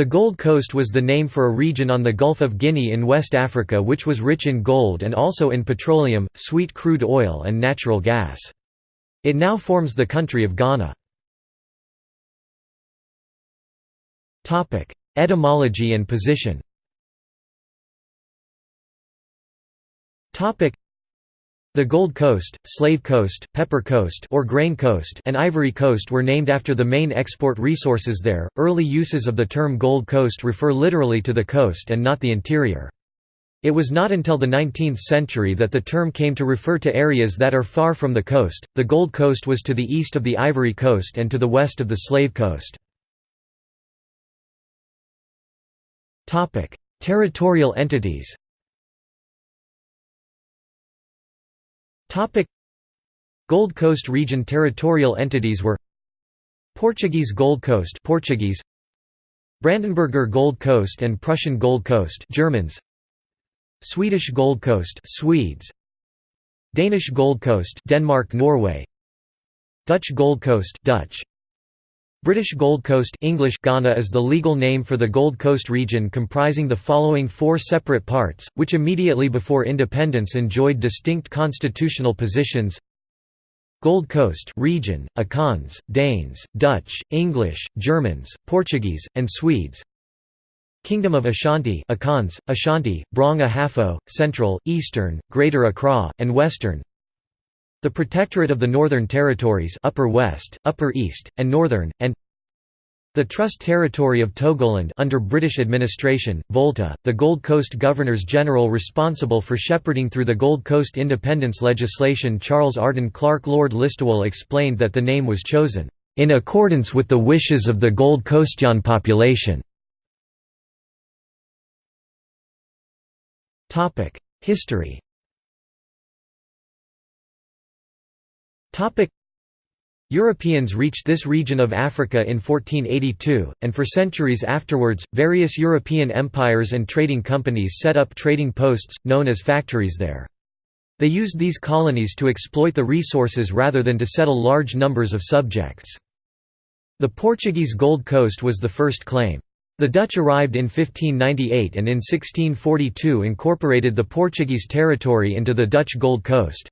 The Gold Coast was the name for a region on the Gulf of Guinea in West Africa which was rich in gold and also in petroleum, sweet crude oil and natural gas. It now forms the country of Ghana. Etymology and position the Gold Coast, Slave Coast, Pepper Coast or Grain Coast and Ivory Coast were named after the main export resources there. Early uses of the term Gold Coast refer literally to the coast and not the interior. It was not until the 19th century that the term came to refer to areas that are far from the coast. The Gold Coast was to the east of the Ivory Coast and to the west of the Slave Coast. Territorial entities. Topic: Gold Coast region territorial entities were Portuguese Gold Coast Portuguese. Brandenburger Gold Coast and Prussian Gold Coast Germans. Swedish Gold Coast Swedes. Danish Gold Coast Denmark Norway. Dutch Gold Coast Dutch British Gold Coast English Ghana is the legal name for the Gold Coast region comprising the following four separate parts, which immediately before independence enjoyed distinct constitutional positions. Gold Coast region, Akans, Danes, Dutch, English, Germans, Portuguese, and Swedes. Kingdom of Ashanti Akans, Ashanti, Brong Ahafo, Central, Eastern, Greater Accra, and Western the Protectorate of the Northern Territories Upper West, Upper East, and Northern, and the Trust Territory of Togoland under British administration, Volta, the Gold Coast Governors-General responsible for shepherding through the Gold Coast independence legislation Charles Arden Clarke Lord Listowel explained that the name was chosen, "...in accordance with the wishes of the Gold Coastian population." History Europeans reached this region of Africa in 1482, and for centuries afterwards, various European empires and trading companies set up trading posts, known as factories there. They used these colonies to exploit the resources rather than to settle large numbers of subjects. The Portuguese Gold Coast was the first claim. The Dutch arrived in 1598 and in 1642 incorporated the Portuguese territory into the Dutch Gold Coast.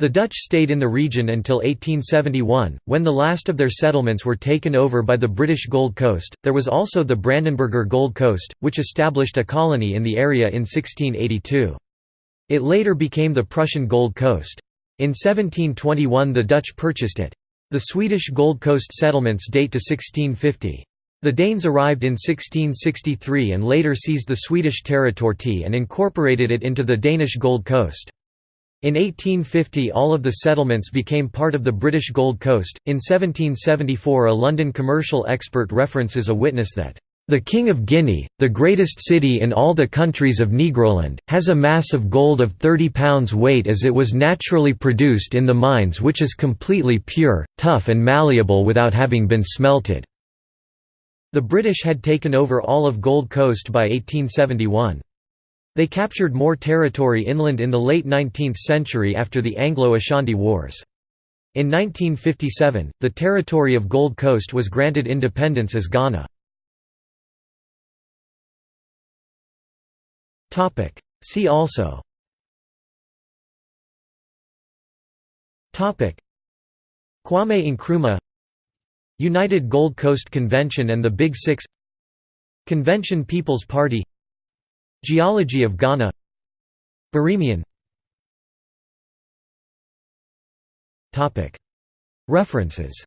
The Dutch stayed in the region until 1871, when the last of their settlements were taken over by the British Gold Coast. There was also the Brandenburger Gold Coast, which established a colony in the area in 1682. It later became the Prussian Gold Coast. In 1721 the Dutch purchased it. The Swedish Gold Coast settlements date to 1650. The Danes arrived in 1663 and later seized the Swedish territory and incorporated it into the Danish Gold Coast. In 1850 all of the settlements became part of the British Gold Coast. In 1774 a London commercial expert references a witness that the King of Guinea, the greatest city in all the countries of Negroland, has a mass of gold of 30 pounds weight as it was naturally produced in the mines which is completely pure, tough and malleable without having been smelted." The British had taken over all of Gold Coast by 1871. They captured more territory inland in the late 19th century after the Anglo-Ashanti Wars. In 1957, the territory of Gold Coast was granted independence as Ghana. See also. Kwame Nkrumah. United Gold Coast Convention and the Big Six. Convention People's Party Geology of Ghana. Birimian. References